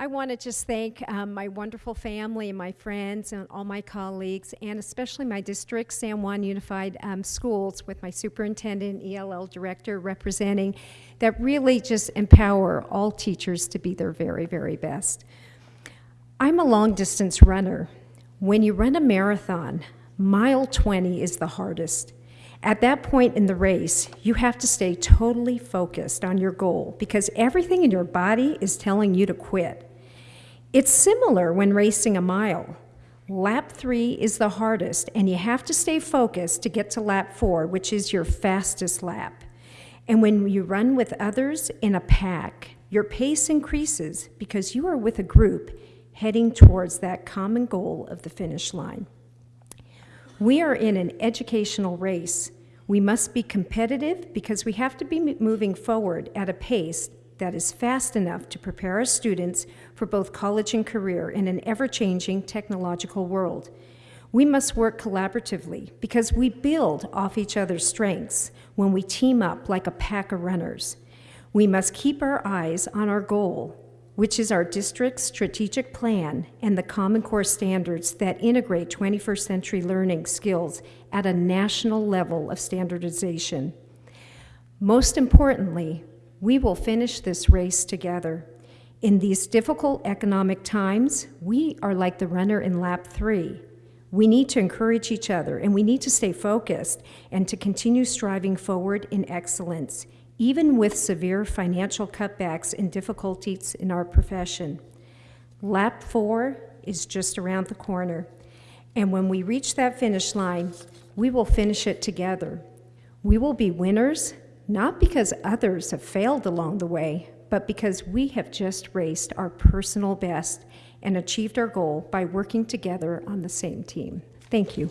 I want to just thank um, my wonderful family and my friends and all my colleagues, and especially my district, San Juan Unified um, Schools, with my superintendent, ELL director representing, that really just empower all teachers to be their very, very best. I'm a long distance runner. When you run a marathon, mile 20 is the hardest. At that point in the race, you have to stay totally focused on your goal because everything in your body is telling you to quit. It's similar when racing a mile. Lap three is the hardest, and you have to stay focused to get to lap four, which is your fastest lap. And when you run with others in a pack, your pace increases because you are with a group heading towards that common goal of the finish line. We are in an educational race. We must be competitive because we have to be moving forward at a pace that is fast enough to prepare our students for both college and career in an ever-changing technological world. We must work collaboratively because we build off each other's strengths when we team up like a pack of runners. We must keep our eyes on our goal, which is our district's strategic plan and the Common Core standards that integrate 21st century learning skills at a national level of standardization. Most importantly, we will finish this race together. In these difficult economic times, we are like the runner in lap three. We need to encourage each other and we need to stay focused and to continue striving forward in excellence, even with severe financial cutbacks and difficulties in our profession. Lap four is just around the corner. And when we reach that finish line, we will finish it together. We will be winners not because others have failed along the way, but because we have just raced our personal best and achieved our goal by working together on the same team. Thank you.